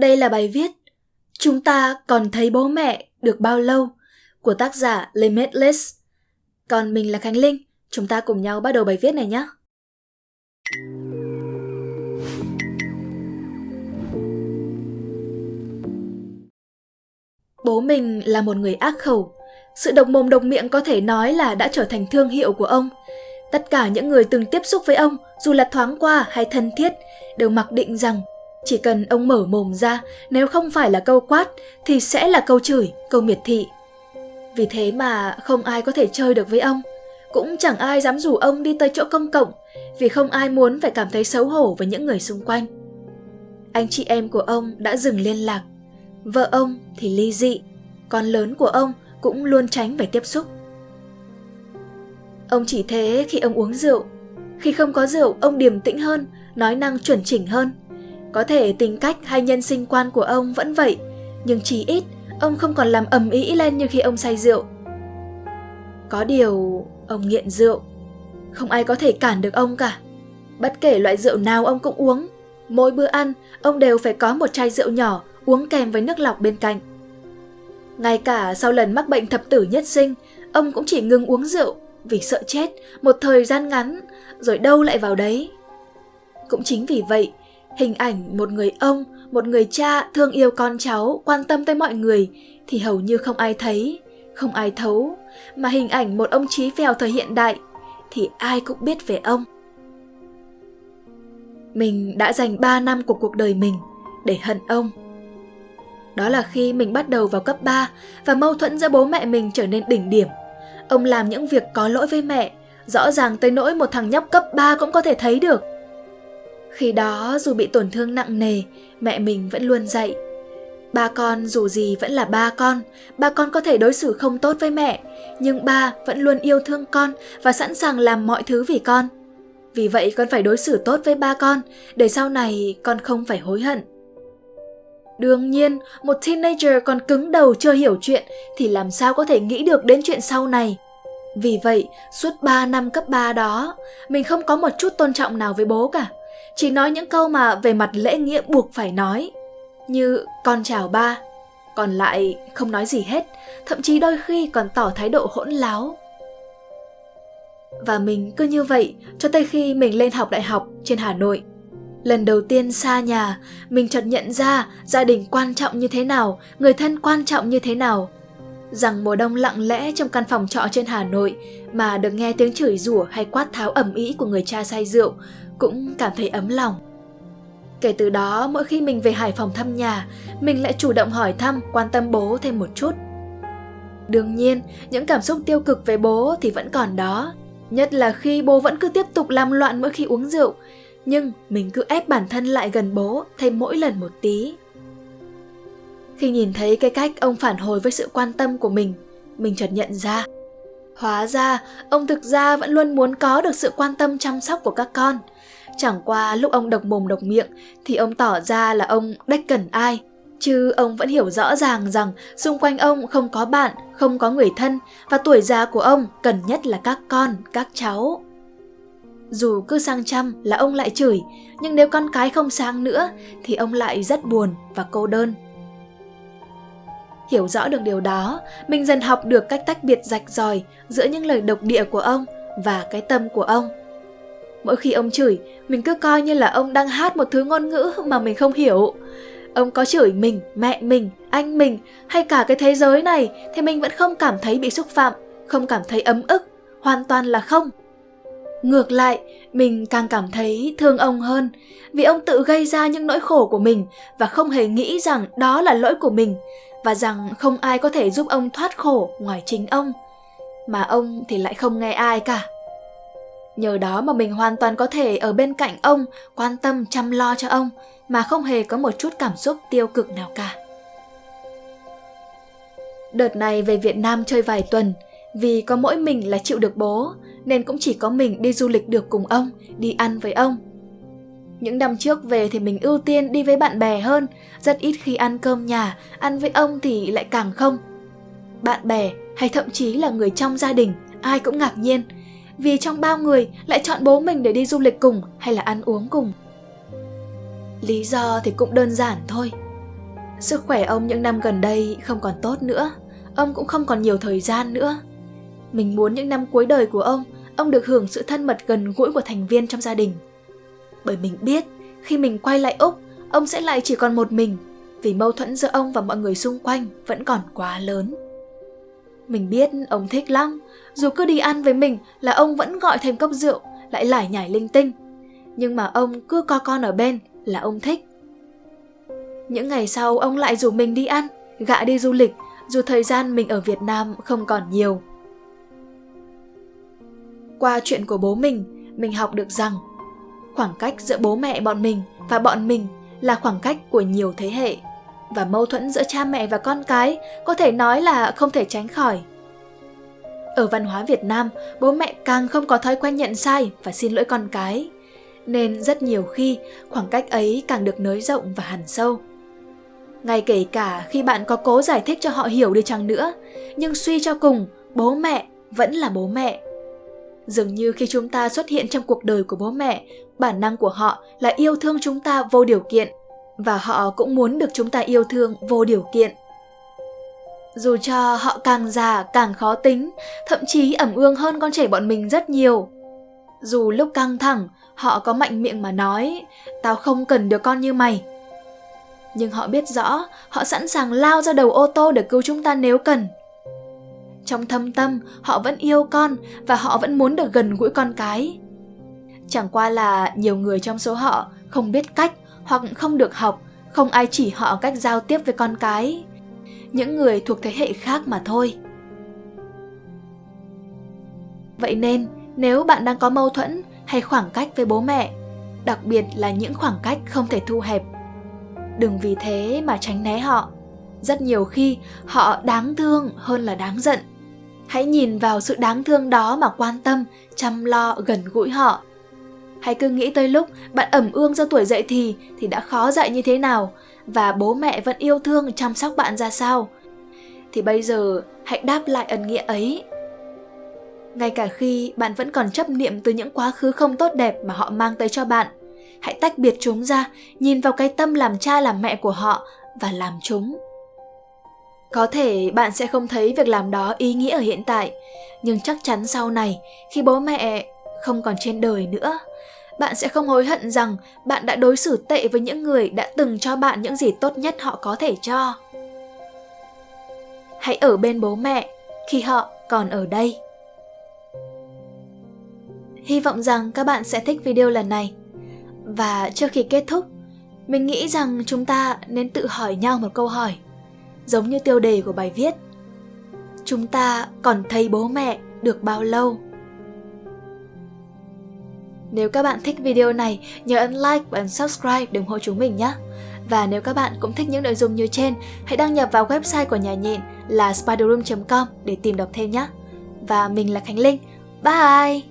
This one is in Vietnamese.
Đây là bài viết Chúng ta còn thấy bố mẹ được bao lâu của tác giả Limitless. Còn mình là Khánh Linh, chúng ta cùng nhau bắt đầu bài viết này nhé. Bố mình là một người ác khẩu. Sự độc mồm độc miệng có thể nói là đã trở thành thương hiệu của ông. Tất cả những người từng tiếp xúc với ông, dù là thoáng qua hay thân thiết, đều mặc định rằng chỉ cần ông mở mồm ra, nếu không phải là câu quát thì sẽ là câu chửi, câu miệt thị. Vì thế mà không ai có thể chơi được với ông. Cũng chẳng ai dám rủ ông đi tới chỗ công cộng vì không ai muốn phải cảm thấy xấu hổ với những người xung quanh. Anh chị em của ông đã dừng liên lạc. Vợ ông thì ly dị, con lớn của ông cũng luôn tránh phải tiếp xúc. Ông chỉ thế khi ông uống rượu. Khi không có rượu, ông điềm tĩnh hơn, nói năng chuẩn chỉnh hơn. Có thể tính cách hay nhân sinh quan của ông vẫn vậy, nhưng chỉ ít ông không còn làm ầm ĩ lên như khi ông say rượu. Có điều, ông nghiện rượu. Không ai có thể cản được ông cả. Bất kể loại rượu nào ông cũng uống. Mỗi bữa ăn, ông đều phải có một chai rượu nhỏ uống kèm với nước lọc bên cạnh. Ngay cả sau lần mắc bệnh thập tử nhất sinh, ông cũng chỉ ngừng uống rượu vì sợ chết một thời gian ngắn, rồi đâu lại vào đấy. Cũng chính vì vậy, hình ảnh một người ông, một người cha thương yêu con cháu, quan tâm tới mọi người thì hầu như không ai thấy, không ai thấu, mà hình ảnh một ông trí phèo thời hiện đại thì ai cũng biết về ông. Mình đã dành 3 năm của cuộc đời mình để hận ông. Đó là khi mình bắt đầu vào cấp 3 và mâu thuẫn giữa bố mẹ mình trở nên đỉnh điểm. Ông làm những việc có lỗi với mẹ, rõ ràng tới nỗi một thằng nhóc cấp 3 cũng có thể thấy được. Khi đó dù bị tổn thương nặng nề, mẹ mình vẫn luôn dạy. Ba con dù gì vẫn là ba con, ba con có thể đối xử không tốt với mẹ, nhưng ba vẫn luôn yêu thương con và sẵn sàng làm mọi thứ vì con. Vì vậy con phải đối xử tốt với ba con, để sau này con không phải hối hận. Đương nhiên, một teenager còn cứng đầu chưa hiểu chuyện thì làm sao có thể nghĩ được đến chuyện sau này. Vì vậy, suốt 3 năm cấp 3 đó, mình không có một chút tôn trọng nào với bố cả. Chỉ nói những câu mà về mặt lễ nghĩa buộc phải nói. Như con chào ba, còn lại không nói gì hết, thậm chí đôi khi còn tỏ thái độ hỗn láo. Và mình cứ như vậy cho tới khi mình lên học đại học trên Hà Nội. Lần đầu tiên xa nhà, mình chợt nhận ra gia đình quan trọng như thế nào, người thân quan trọng như thế nào. Rằng mùa đông lặng lẽ trong căn phòng trọ trên Hà Nội mà được nghe tiếng chửi rủa hay quát tháo ẩm ý của người cha say rượu cũng cảm thấy ấm lòng. Kể từ đó, mỗi khi mình về Hải Phòng thăm nhà, mình lại chủ động hỏi thăm, quan tâm bố thêm một chút. Đương nhiên, những cảm xúc tiêu cực về bố thì vẫn còn đó, nhất là khi bố vẫn cứ tiếp tục làm loạn mỗi khi uống rượu, nhưng mình cứ ép bản thân lại gần bố thêm mỗi lần một tí. Khi nhìn thấy cái cách ông phản hồi với sự quan tâm của mình, mình chợt nhận ra. Hóa ra, ông thực ra vẫn luôn muốn có được sự quan tâm chăm sóc của các con. Chẳng qua lúc ông độc mồm độc miệng thì ông tỏ ra là ông đách cần ai. Chứ ông vẫn hiểu rõ ràng rằng xung quanh ông không có bạn, không có người thân và tuổi già của ông cần nhất là các con, các cháu. Dù cứ sang chăm là ông lại chửi, nhưng nếu con cái không sang nữa thì ông lại rất buồn và cô đơn. Hiểu rõ được điều đó, mình dần học được cách tách biệt rạch ròi giữa những lời độc địa của ông và cái tâm của ông. Mỗi khi ông chửi, mình cứ coi như là ông đang hát một thứ ngôn ngữ mà mình không hiểu. Ông có chửi mình, mẹ mình, anh mình hay cả cái thế giới này thì mình vẫn không cảm thấy bị xúc phạm, không cảm thấy ấm ức, hoàn toàn là không. Ngược lại, mình càng cảm thấy thương ông hơn vì ông tự gây ra những nỗi khổ của mình và không hề nghĩ rằng đó là lỗi của mình và rằng không ai có thể giúp ông thoát khổ ngoài chính ông. Mà ông thì lại không nghe ai cả. Nhờ đó mà mình hoàn toàn có thể ở bên cạnh ông, quan tâm chăm lo cho ông mà không hề có một chút cảm xúc tiêu cực nào cả. Đợt này về Việt Nam chơi vài tuần, vì có mỗi mình là chịu được bố, nên cũng chỉ có mình đi du lịch được cùng ông, đi ăn với ông. Những năm trước về thì mình ưu tiên đi với bạn bè hơn, rất ít khi ăn cơm nhà, ăn với ông thì lại càng không. Bạn bè hay thậm chí là người trong gia đình, ai cũng ngạc nhiên, vì trong bao người lại chọn bố mình để đi du lịch cùng hay là ăn uống cùng. Lý do thì cũng đơn giản thôi. Sức khỏe ông những năm gần đây không còn tốt nữa, ông cũng không còn nhiều thời gian nữa. Mình muốn những năm cuối đời của ông, ông được hưởng sự thân mật gần gũi của thành viên trong gia đình. Bởi mình biết, khi mình quay lại Úc, ông sẽ lại chỉ còn một mình, vì mâu thuẫn giữa ông và mọi người xung quanh vẫn còn quá lớn. Mình biết ông thích lắm, dù cứ đi ăn với mình là ông vẫn gọi thêm cốc rượu, lại lải nhải linh tinh. Nhưng mà ông cứ co con ở bên là ông thích. Những ngày sau ông lại rủ mình đi ăn, gạ đi du lịch, dù thời gian mình ở Việt Nam không còn nhiều. Qua chuyện của bố mình, mình học được rằng khoảng cách giữa bố mẹ bọn mình và bọn mình là khoảng cách của nhiều thế hệ và mâu thuẫn giữa cha mẹ và con cái có thể nói là không thể tránh khỏi. Ở văn hóa Việt Nam, bố mẹ càng không có thói quen nhận sai và xin lỗi con cái, nên rất nhiều khi khoảng cách ấy càng được nới rộng và hằn sâu. Ngay kể cả khi bạn có cố giải thích cho họ hiểu đi chăng nữa, nhưng suy cho cùng, bố mẹ vẫn là bố mẹ. Dường như khi chúng ta xuất hiện trong cuộc đời của bố mẹ, bản năng của họ là yêu thương chúng ta vô điều kiện và họ cũng muốn được chúng ta yêu thương vô điều kiện. Dù cho họ càng già càng khó tính, thậm chí ẩm ương hơn con trẻ bọn mình rất nhiều. Dù lúc căng thẳng, họ có mạnh miệng mà nói, tao không cần đứa con như mày. Nhưng họ biết rõ, họ sẵn sàng lao ra đầu ô tô để cứu chúng ta nếu cần. Trong thâm tâm, họ vẫn yêu con và họ vẫn muốn được gần gũi con cái. Chẳng qua là nhiều người trong số họ không biết cách hoặc không được học, không ai chỉ họ cách giao tiếp với con cái. Những người thuộc thế hệ khác mà thôi. Vậy nên, nếu bạn đang có mâu thuẫn hay khoảng cách với bố mẹ, đặc biệt là những khoảng cách không thể thu hẹp, đừng vì thế mà tránh né họ. Rất nhiều khi họ đáng thương hơn là đáng giận. Hãy nhìn vào sự đáng thương đó mà quan tâm, chăm lo, gần gũi họ hãy cứ nghĩ tới lúc bạn ẩm ương do tuổi dậy thì thì đã khó dạy như thế nào và bố mẹ vẫn yêu thương chăm sóc bạn ra sao. Thì bây giờ hãy đáp lại ân nghĩa ấy. Ngay cả khi bạn vẫn còn chấp niệm từ những quá khứ không tốt đẹp mà họ mang tới cho bạn, hãy tách biệt chúng ra, nhìn vào cái tâm làm cha làm mẹ của họ và làm chúng. Có thể bạn sẽ không thấy việc làm đó ý nghĩa ở hiện tại, nhưng chắc chắn sau này, khi bố mẹ không còn trên đời nữa, bạn sẽ không hối hận rằng bạn đã đối xử tệ với những người đã từng cho bạn những gì tốt nhất họ có thể cho. Hãy ở bên bố mẹ khi họ còn ở đây. Hy vọng rằng các bạn sẽ thích video lần này. Và trước khi kết thúc, mình nghĩ rằng chúng ta nên tự hỏi nhau một câu hỏi, giống như tiêu đề của bài viết. Chúng ta còn thấy bố mẹ được bao lâu? Nếu các bạn thích video này, nhớ ấn like và ấn subscribe để ủng hộ chúng mình nhé. Và nếu các bạn cũng thích những nội dung như trên, hãy đăng nhập vào website của nhà nhện là spiderroom.com để tìm đọc thêm nhé. Và mình là Khánh Linh. Bye!